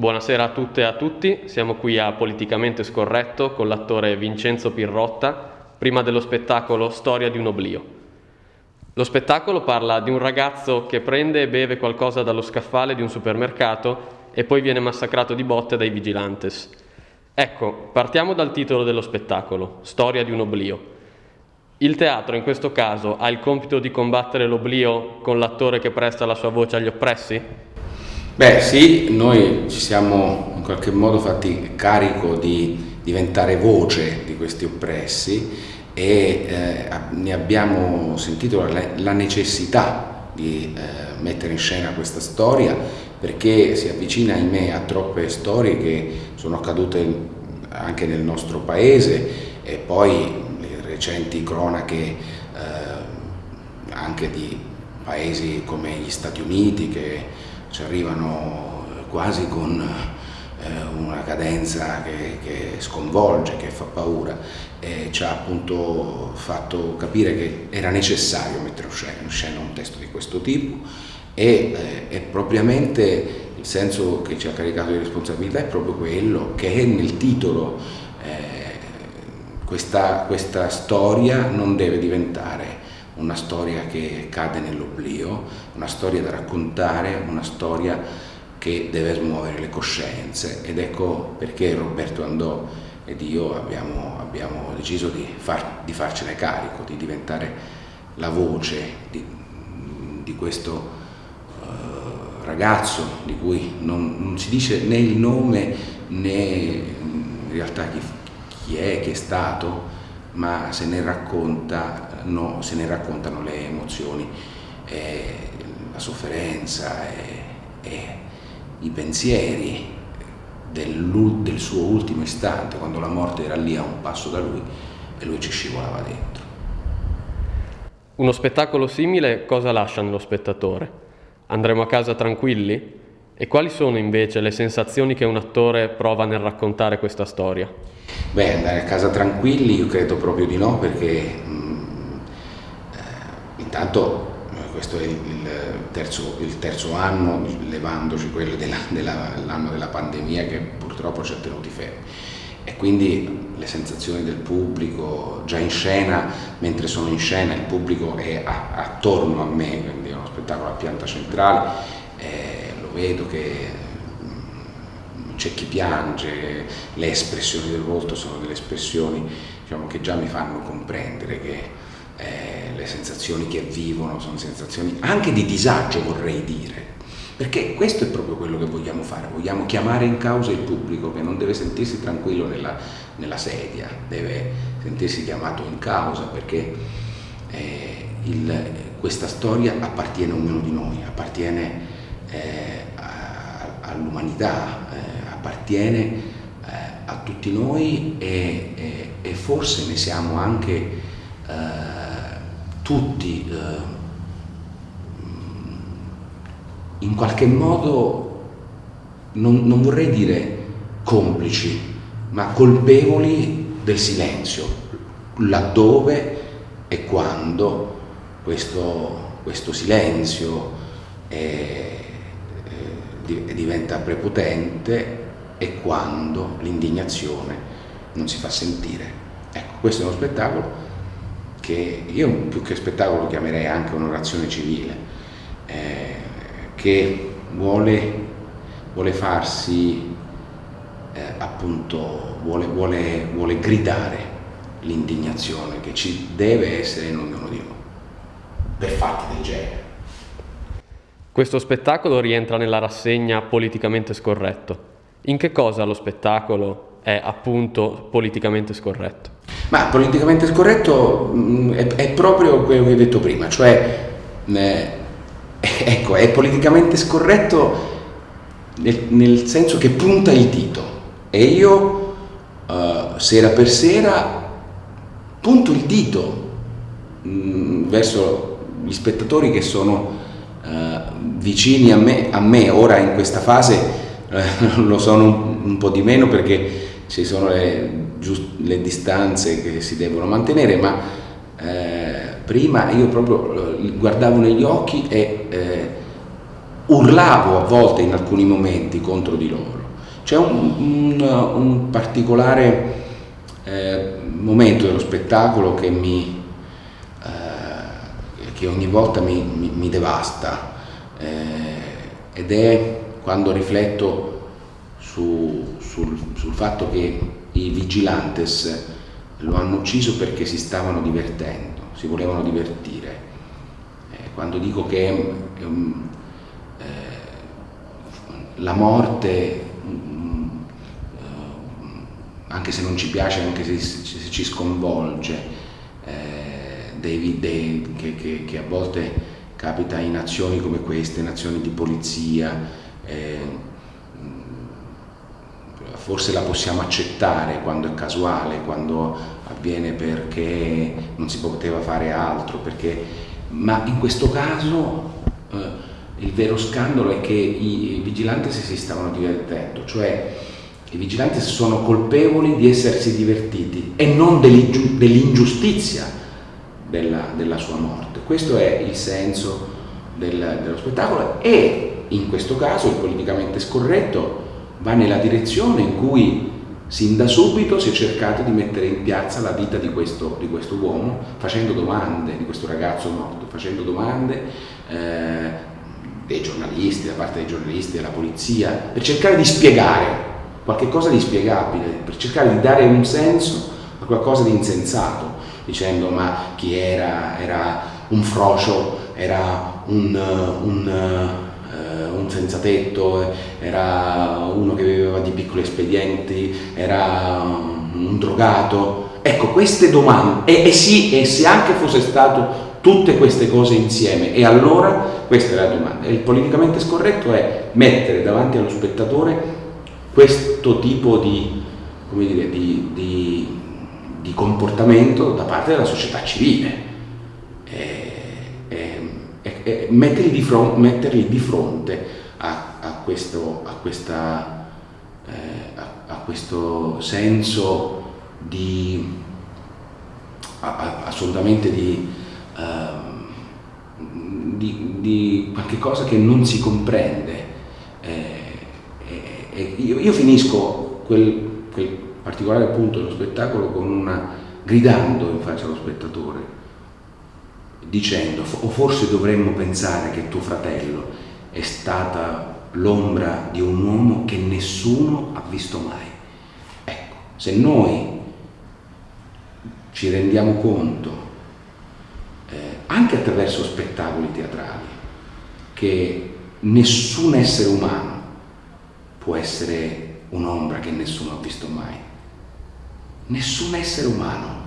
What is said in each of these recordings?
Buonasera a tutte e a tutti, siamo qui a Politicamente Scorretto con l'attore Vincenzo Pirrotta, prima dello spettacolo Storia di un oblio. Lo spettacolo parla di un ragazzo che prende e beve qualcosa dallo scaffale di un supermercato e poi viene massacrato di botte dai vigilantes. Ecco, partiamo dal titolo dello spettacolo, Storia di un oblio. Il teatro in questo caso ha il compito di combattere l'oblio con l'attore che presta la sua voce agli oppressi? Beh sì, noi ci siamo in qualche modo fatti carico di diventare voce di questi oppressi e eh, ne abbiamo sentito la, la necessità di eh, mettere in scena questa storia perché si avvicina in me a troppe storie che sono accadute anche nel nostro paese e poi le recenti cronache eh, anche di paesi come gli Stati Uniti che ci arrivano quasi con eh, una cadenza che, che, sconvolge, che fa paura e ci ha appunto fatto capire che era necessario mettere in scena un testo di questo tipo e, eh, e propriamente il senso che ci ha caricato di responsabilità è proprio quello che è nel titolo eh, questa, questa storia non deve diventare una storia che cade nell'oblio, una storia da raccontare, una storia che deve smuovere le coscienze. Ed ecco perché Roberto Andò ed io abbiamo, abbiamo deciso di, far, di, farcene carico, di diventare la voce di, di questo uh, ragazzo di cui non, non, si dice né il nome né in realtà chi, chi è, chi è stato, ma se ne, no, se ne raccontano le emozioni, eh, la sofferenza e, e i pensieri del, del, suo ultimo istante, quando la morte era lì a un passo da lui e lui ci scivolava dentro. Uno spettacolo simile cosa lascia nello spettatore? Andremo a casa tranquilli? E quali sono invece le sensazioni che un attore prova nel raccontare questa storia? Beh, andare a casa tranquilli io credo proprio di no perché mh, mm, eh, intanto eh, questo è il terzo, il terzo, anno, levandoci quello dell'anno della, della pandemia che purtroppo ci ha tenuti fermi e quindi le sensazioni del pubblico già in scena, mentre sono in scena il pubblico è a, attorno a me, quindi è uno spettacolo a pianta centrale, eh, vedo che c'è chi piange, le espressioni del volto sono delle espressioni diciamo, che già mi fanno comprendere che eh, le sensazioni che vivono sono sensazioni anche di disagio vorrei dire, perché questo è proprio quello che vogliamo fare, vogliamo chiamare in causa il pubblico che non deve sentirsi tranquillo nella, nella sedia, deve sentirsi chiamato in causa perché eh, il, questa storia appartiene a ognuno di noi, appartiene all'umanità, eh, appartiene eh, a tutti noi e, e, e, forse ne siamo anche eh, tutti eh, in qualche modo, non, non vorrei dire complici, ma colpevoli del silenzio, laddove e quando questo, questo silenzio è, diventa prepotente e quando l'indignazione non si fa sentire. Ecco, questo è uno spettacolo che io più che spettacolo chiamerei anche un'orazione civile, eh, che vuole, vuole farsi eh, appunto, vuole, vuole, vuole gridare l'indignazione che ci deve essere in ognuno di noi per fatti del genere. Questo spettacolo rientra nella rassegna politicamente scorretto. In che cosa lo spettacolo è appunto politicamente scorretto? Ma politicamente scorretto mh, mm, è, è, proprio quello che ho detto prima, cioè eh, ecco, è politicamente scorretto nel, nel, senso che punta il dito e io eh, sera per sera punto il dito mh, mm, verso gli spettatori che sono eh, vicini a me, a me ora in questa fase eh, lo sono un, un, po' di meno perché ci sono le, le distanze che si devono mantenere, ma eh, prima io proprio guardavo negli occhi e eh, urlavo a volte in alcuni momenti contro di loro. C'è un, un, un, particolare eh, momento dello spettacolo che, mi, eh, che ogni volta mi, mi, mi devasta eh, ed è quando rifletto su, sul, sul fatto che i vigilantes lo hanno ucciso perché si stavano divertendo, si volevano divertire. Eh, quando dico che um, eh, la morte, uh, anche se non ci piace, anche se, se ci sconvolge, eh, dei, dei, che, che, che, a volte capita in azioni come queste, in azioni di polizia, eh, forse la possiamo accettare quando è casuale, quando avviene perché non si poteva fare altro, perché... ma in questo caso eh, il vero scandalo è che i vigilanti si stavano divertendo, cioè i vigilanti sono colpevoli di essersi divertiti e non dell'ingiustizia della, della, sua morte. Questo è il senso del, dello spettacolo e in questo caso il politicamente scorretto va nella direzione in cui sin da subito si è cercato di mettere in piazza la vita di questo, di questo uomo, facendo domande, di questo ragazzo morto, facendo domande eh, dei giornalisti, da parte dei giornalisti, della polizia, per cercare di spiegare qualche cosa di spiegabile, per cercare di dare un senso a qualcosa di insensato, dicendo ma chi era? Era un frocio, era un, un un senza tetto, era uno che viveva di piccoli espedienti, era un drogato. Ecco, queste domande, e, e sì, e se anche fosse stato tutte queste cose insieme, e allora questa è la domanda. il politicamente scorretto è mettere davanti allo spettatore questo tipo di, dire, di, di, di comportamento da parte della società civile. E, e metterli, di fronte, metterli di fronte a, a, questo, a, questa, eh, a, questo, senso di assolutamente di, uh, di, di, qualche cosa che non si comprende. Eh, io, io, finisco quel particolare punto dello spettacolo con una, gridando in faccia allo spettatore dicendo o forse dovremmo pensare che tuo fratello è stata l'ombra di un uomo che nessuno ha visto mai. Ecco, se noi ci rendiamo conto, eh, anche attraverso spettacoli teatrali, che nessun essere umano può essere un'ombra che nessuno ha visto mai, nessun essere umano,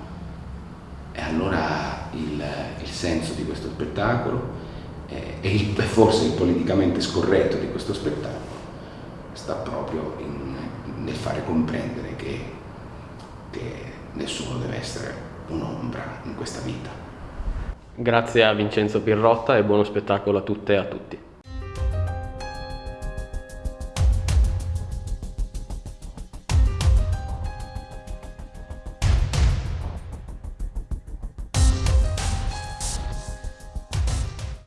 e allora il, il senso di questo spettacolo e il, forse il politicamente scorretto di questo spettacolo sta proprio in, nel fare comprendere che, che nessuno deve essere un'ombra in questa vita. Grazie a Vincenzo Pirrotta e buono spettacolo a tutte e a tutti.